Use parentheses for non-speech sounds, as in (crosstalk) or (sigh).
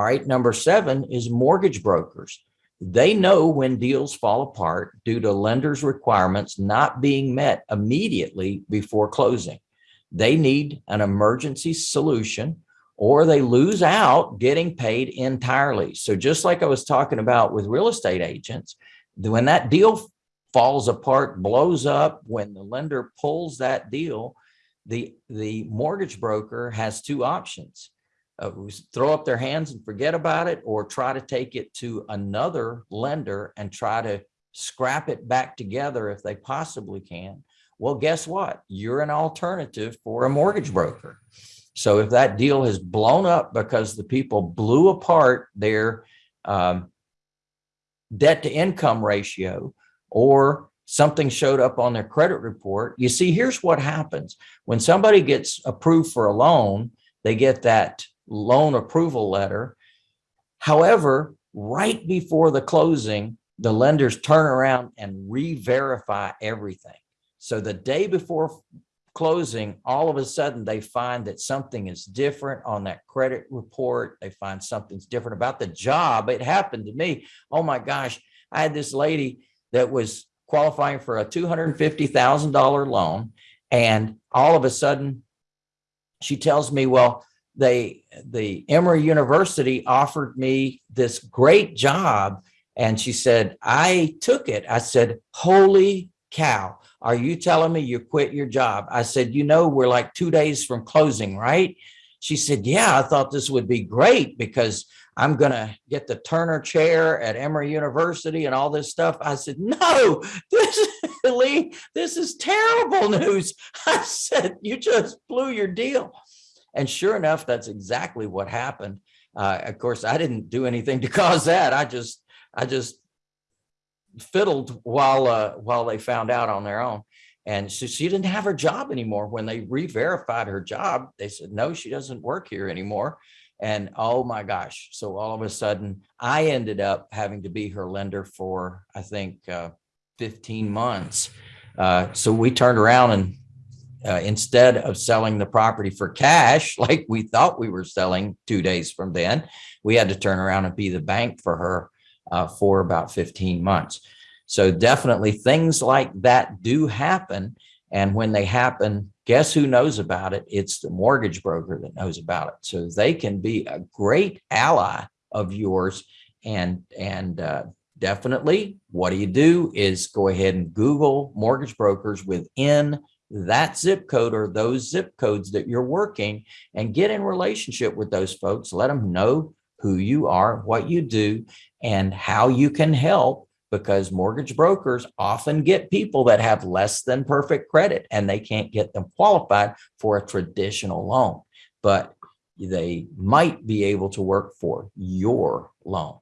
All right. Number seven is mortgage brokers. They know when deals fall apart due to lenders' requirements not being met immediately before closing. They need an emergency solution or they lose out getting paid entirely. So just like I was talking about with real estate agents, when that deal falls apart, blows up, when the lender pulls that deal, the, the mortgage broker has two options. Uh, throw up their hands and forget about it or try to take it to another lender and try to scrap it back together if they possibly can. Well, guess what? You're an alternative for a mortgage broker. So if that deal has blown up because the people blew apart their um, debt to income ratio or something showed up on their credit report, you see, here's what happens. When somebody gets approved for a loan, they get that loan approval letter. However, right before the closing, the lenders turn around and re-verify everything. So the day before closing, all of a sudden they find that something is different on that credit report. They find something's different about the job. It happened to me. Oh my gosh, I had this lady that was qualifying for a $250,000 loan. And all of a sudden she tells me, well, they, the Emory University offered me this great job. And she said, I took it. I said, holy cow are you telling me you quit your job? I said, you know, we're like two days from closing, right? She said, yeah, I thought this would be great because I'm going to get the Turner chair at Emory University and all this stuff. I said, no, this is (laughs) Lee, this is terrible news. (laughs) I said, you just blew your deal. And sure enough, that's exactly what happened. Uh, of course, I didn't do anything to (laughs) cause that. I just, I just fiddled while uh, while they found out on their own. And so she didn't have her job anymore. When they re-verified her job, they said, no, she doesn't work here anymore. And oh my gosh. So all of a sudden I ended up having to be her lender for, I think, uh, 15 months. Uh, so we turned around and uh, instead of selling the property for cash, (laughs) like we thought we were selling two days from then, we had to turn around and be the bank for her uh, for about 15 months. So definitely things like that do happen. And when they happen, guess who knows about it? It's the mortgage broker that knows about it. So they can be a great ally of yours. And, and uh, definitely what do you do is go ahead and Google mortgage brokers within that zip code or those zip codes that you're working and get in relationship with those folks. Let them know who you are, what you do, and how you can help because mortgage brokers often get people that have less than perfect credit and they can't get them qualified for a traditional loan, but they might be able to work for your loan.